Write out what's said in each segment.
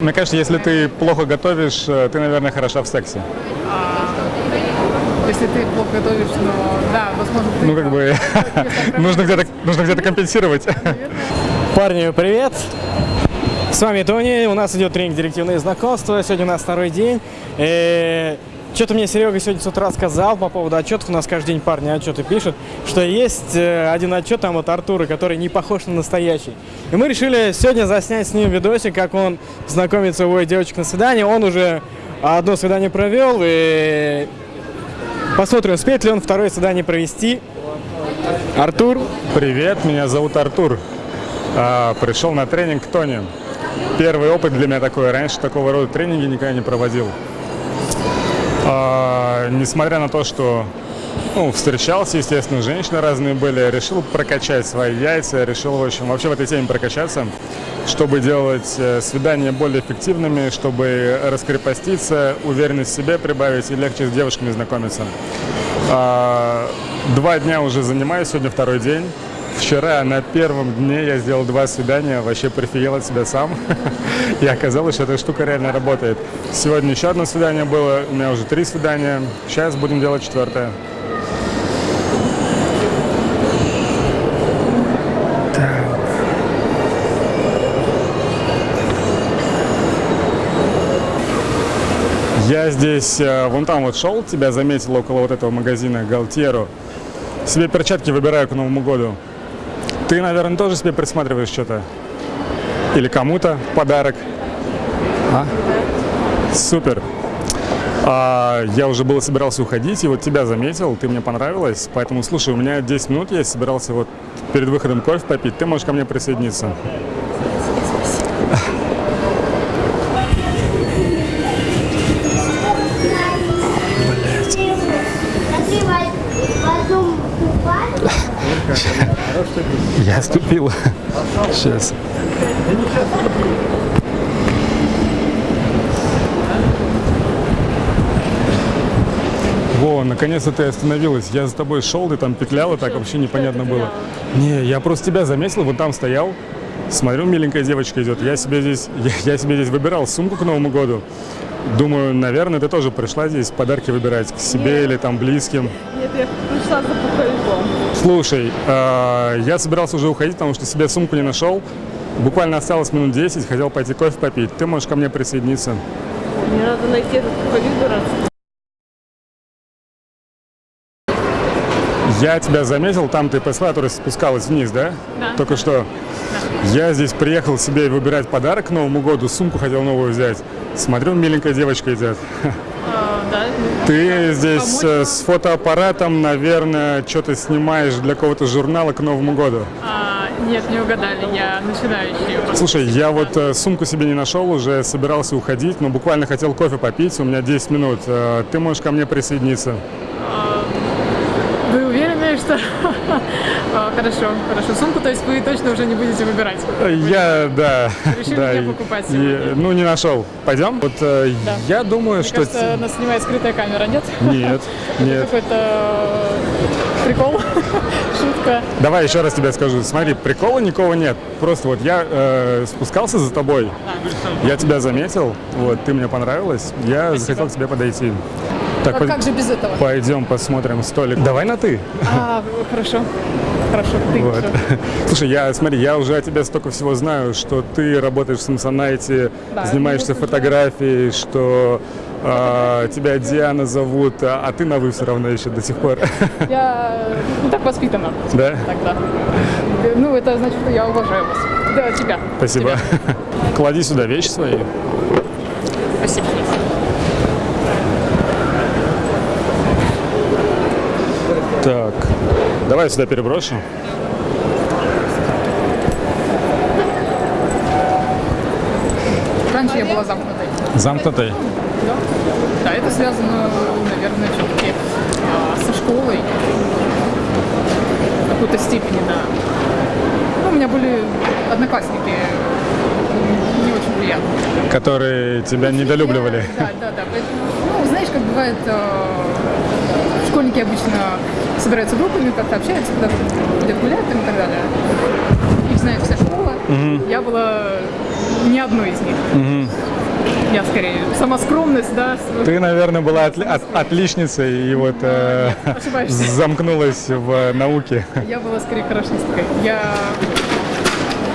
Мне кажется, если ты плохо готовишь, э, ты, наверное, хороша в сексе. Если ты плохо готовишь, но да, возможно, ты Ну, как бы, нужно где-то нужно где-то компенсировать. Парни, привет! С вами Тони, у нас идет тренинг «Директивные знакомства», сегодня у нас второй день. Что-то мне Серега сегодня с утра сказал по поводу отчетов, у нас каждый день парни отчеты пишут, что есть э, один отчет там от Артура, который не похож на настоящий. И мы решили сегодня заснять с ним видосик, как он знакомится, уводит девочек на свидание. Он уже одно свидание провел, и посмотрим, успеет ли он второе свидание провести. Артур, Привет, меня зовут Артур. А, Пришел на тренинг к Тони. Первый опыт для меня такой. Раньше такого рода тренинги никогда не проводил. А, Несмотря на то, что ну, встречался, естественно, женщины разные были, решил прокачать свои яйца, решил, в общем, вообще в этой теме прокачаться, чтобы делать э, свидания более эффективными, чтобы раскрепоститься, уверенность в себе прибавить и легче с девушками знакомиться. А, Два дня уже занимаюсь, сегодня второй день. Вчера на первом дне я сделал два свидания, вообще прифигел от себя сам. И оказалось, что эта штука реально работает. Сегодня еще одно свидание было, у меня уже три свидания. Сейчас будем делать четвертое. Я здесь э, вон там вот шел, тебя заметил около вот этого магазина Галтьеру. Себе перчатки выбираю к Новому году. Ты, наверное, тоже себе присматриваешь что-то? Или кому-то в подарок? А? Супер. А, я уже было собирался уходить, и вот тебя заметил, ты мне понравилась, поэтому, слушай, у меня 10 минут, я собирался вот перед выходом кофе попить, ты можешь ко мне присоединиться. Я ступил. Сейчас. Во, наконец-то ты остановилась. Я за тобой шел, ты там петляла, так вообще непонятно было. Не, я просто тебя заметил, вот там стоял. Смотрю, миленькая девочка идет. Я себе здесь, я, я себе здесь выбирал сумку к Новому году. Думаю, наверное, ты тоже пришла здесь подарки выбирать к себе или там близким. Нет, я пришла за пуховиком. Слушай, э, я собирался уже уходить, потому что себе сумку не нашел. Буквально осталось минут 10, хотел пойти кофе попить. Ты можешь ко мне присоединиться. Мне надо найти этот пуховик Я тебя заметил, там ты по эскалатору спускалась вниз, да? Да. Только что. Я здесь приехал себе выбирать подарок к Новому году, сумку хотел новую взять. Смотрю, миленькая девочка идет. А, да. Ты здесь Помочь э, с фотоаппаратом, наверное, что-то снимаешь для какого-то журнала к Новому году. А, нет, не угадали, я начинающий. Слушай, я вот э, сумку себе не нашел, уже собирался уходить, но буквально хотел кофе попить, у меня 10 минут. Э, Ты можешь ко мне присоединиться. Что... А, Хорошо, хорошо. Сумку, то есть вы точно уже не будете выбирать? Э, Я, да. Решили да, не покупать сегодня? ну, не нашел. Пойдем? Вот э, Да. я думаю, Мне что... кажется, нас снимает скрытая камера, нет? Нет, нет. Какой-то прикол, шутка. Давай еще раз тебе скажу. Смотри, прикола никого нет. Просто вот я э, спускался за тобой, я тебя заметил, вот, ты мне понравилась, я захотел к тебе подойти. Так, А пой- как же без этого? пойдем посмотрим столик. Давай на ты. А, хорошо. Хорошо, ты Вот. Слушай, я, смотри, я уже о тебе столько всего знаю, что ты работаешь в Самсонайте, Да, занимаешься фотографией, что а, тебя Диана зовут, а, а ты на вы все равно еще до сих пор. Я ну, так воспитана. Да? Тогда. Ну, это значит, что я уважаю вас. Да, тебя. Спасибо. Тебя. Клади сюда вещи свои. Спасибо. Так, давай сюда переброшу. Раньше я была замкнутой. Замкнутый. Да. Да, это связано, наверное, все-таки со школой. В какой-то степени, да. Ну, у меня были одноклассники не очень приятные. Которые тебя недолюбливали. Да, да, да. Поэтому, Ну, знаешь, как бывает, э, школьники обычно собираются группами, как-то общаются, куда-то гулять там и так далее. Их знает вся школа. Я была ни одной из них. Я скорее сама скромность, да. Ты, наверное, была отли- от- отличницей и вот э, Ошибаешься. замкнулась в науке. Я была скорее хорошисткой. Я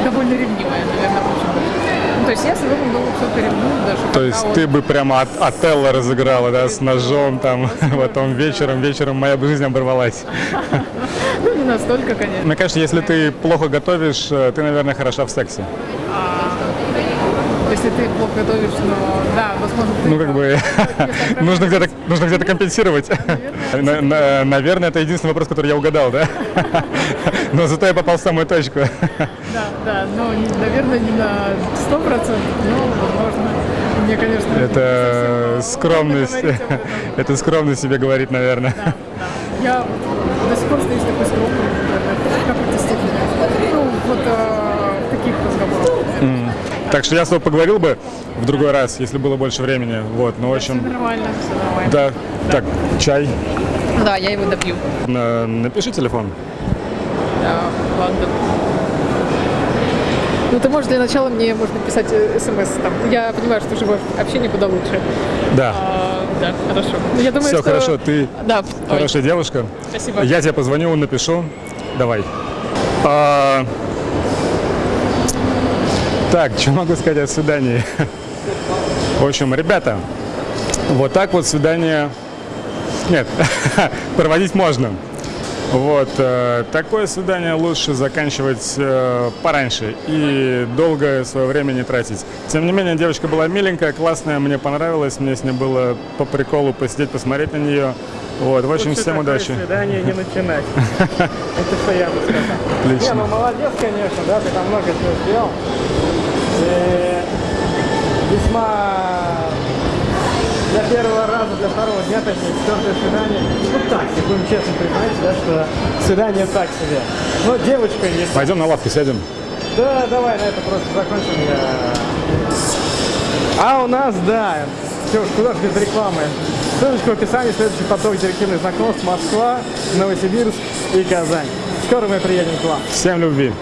довольно ревнивая, наверное, очень. То есть я своего много все ревную даже. То есть он- ты бы прямо от Отелло разыграла, да, с ножом там, потом вечером, вечером моя бы жизнь оборвалась. Ну, не настолько, конечно. Мне кажется, если ты плохо готовишь, э, ты, наверное, хороша в сексе. Если ты плохо готовишь, но да, возможно, ты Ну, как бы, нужно где-то, нужно где-то компенсировать. На- на- Наверное, это единственный вопрос, который я угадал, да? Но зато я попал в самую точку. Да, да, но, не- наверное, не на 100%, но, возможно, мне, конечно... не Это скромность. Это скромность себе говорит, наверное. Да, да. Я до сих пор остаюсь такой скромной, в какой-то степени. Ну, вот э, таких разговорах. Так что я с тобой поговорил бы в другой раз, если было больше времени. Вот, ну, в Все общем, нормально, все нормально. да. Так, чай. Да, я его допью. На- Напиши телефон. Да, ладно. Ну, ты можешь для начала мне, может быть, писать э, смс там. Я понимаю, что живое общение куда лучше. Да. А, да, хорошо. Я думаю, Все что... хорошо, ты Да, ой, хорошая девушка. спасибо. Я тебе позвоню, напишу. Давай. А, Так, что могу сказать о свидании? В общем, ребята, вот так вот свидание... Нет, проводить можно. Вот, э, такое свидание лучше заканчивать э, пораньше и долго свое время не тратить. Тем не менее, девочка была миленькая, классная, мне понравилось, мне с ней было по приколу посидеть, посмотреть на нее. Вот, в общем, Лучше всем удачи. свидание не начинать. Это что я бы сказал. Не, Отлично. ну молодец, конечно, да, ты там много чего сделал. И весьма для первого раза, для второго дня, точнее, четвертое свидание. Ну так, себе, будем честно признать, да, что свидание так себе. Но девочка есть. Пойдем на лавку сядем. Да, давай на это просто закончим. Я... А у нас, да, все, куда ж без рекламы. Ссылочка в описании, следующий поток директивных знакомств Москва, Новосибирск и Казань. Скоро мы приедем к вам. Всем любви.